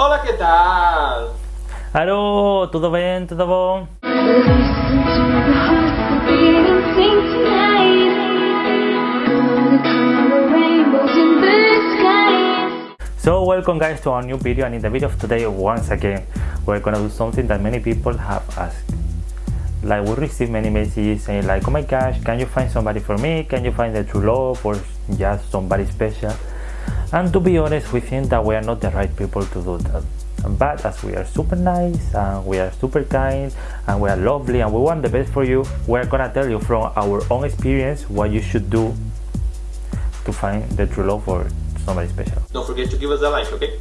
Olá, que tal? Alô, tudo bem? Tudo bom? So welcome guys to our new video and in the video of today once again we're gonna do something that many people have asked like we receive many messages saying like oh my gosh can you find somebody for me can you find the true love or just somebody special and to be honest we think that we are not the right people to do that. But as we are super nice and we are super kind and we are lovely and we want the best for you we're gonna tell you from our own experience what you should do to find the true love for somebody special. Don't forget to give us a like okay?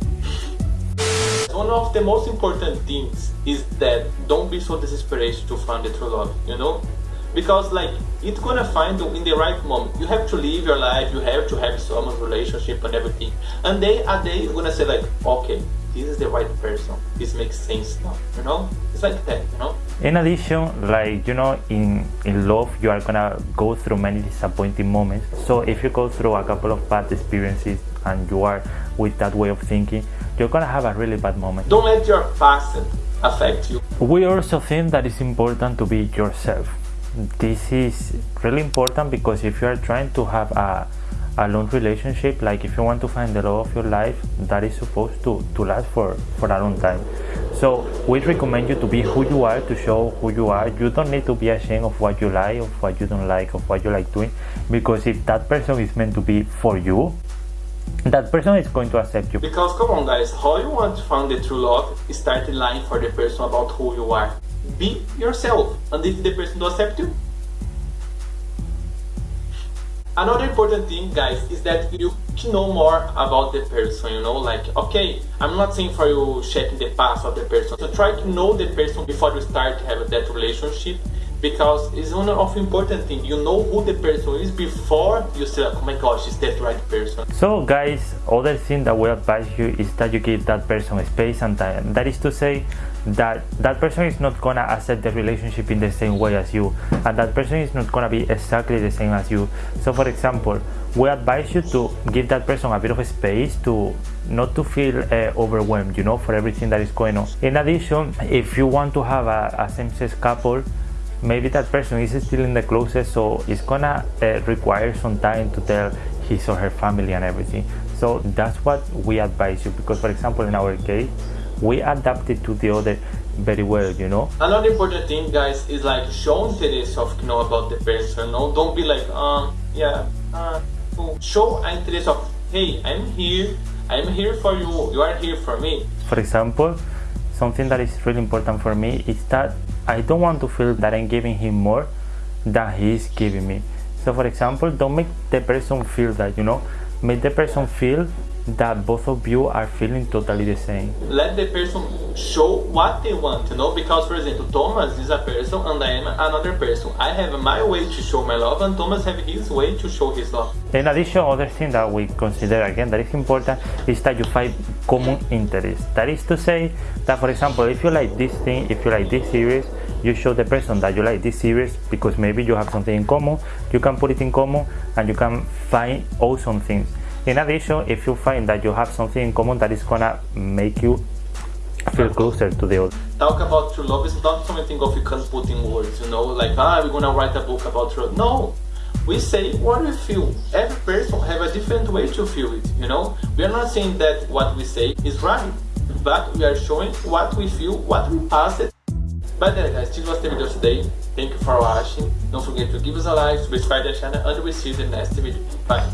One of the most important things is that don't be so desperate to find the true love you know? Because like it's gonna find you in the right moment. You have to live your life you have to have someone's relationship and everything. And day a day you're gonna say like okay this is the right person. This makes sense now you know? It's like that you know? In addition like you know in in love you are gonna go through many disappointing moments. So if you go through a couple of bad experiences and you are with that way of thinking you're gonna have a really bad moment. Don't let your past affect you. We also think that it's important to be yourself. This is really important because if you are trying to have a a long relationship like if you want to find the love of your life that is supposed to to last for for a long time. So we recommend you to be who you are to show who you are. You don't need to be ashamed of what you like of what you don't like of what you like doing because if that person is meant to be for you that person is going to accept you. Because come on guys how you want to find the true love start lying for the person about who you are. Be yourself and if the person don't accept you another important thing guys is that you know more about the person you know like okay i'm not saying for you checking the past of the person so try to know the person before you start to have that relationship because it's one of important thing. You know who the person is before you say oh my gosh is that right person? So guys other thing that we advise you is that you give that person space and time. That is to say that that person is not gonna accept the relationship in the same way as you and that person is not gonna be exactly the same as you. So for example we advise you to give that person a bit of space to not to feel uh, overwhelmed you know for everything that is going on. In addition if you want to have a, a same-sex couple maybe that person is still in the closet so it's gonna uh, require some time to tell his or her family and everything. So that's what we advise you because for example in our case we adapted to the other very well you know? Another important thing guys is like show interest of you know about the person no? Don't be like um yeah uh show interest of hey i'm here i'm here for you you are here for me. For example something that is really important for me is that I don't want to feel that I'm giving him more than he is giving me. So for example, don't make the person feel that, you know, make the person feel that both of you are feeling totally the same. Let the person show what they want, you know, because for example, Thomas is a person and I am another person. I have my way to show my love and Thomas have his way to show his love. In addition, other thing that we consider again that is important is that you find common interest. That is to say that for example, if you like this thing, if you like this series, you show the person that you like this series because maybe you have something in common, you can put it in common and you can find awesome things. In addition, if you find that you have something in common that is gonna make you feel closer to the other. Talk about true love is not something of you can put in words, you know, like ah we're gonna write a book about true. No. We say what we feel. Every person have a different way to feel it, you know. We are not saying that what we say is right, but we are showing what we feel, what we passed. But then guys, this was the video today. Thank you for watching. Don't forget to give us a like, subscribe to the channel, and we'll see you in the next video. Bye.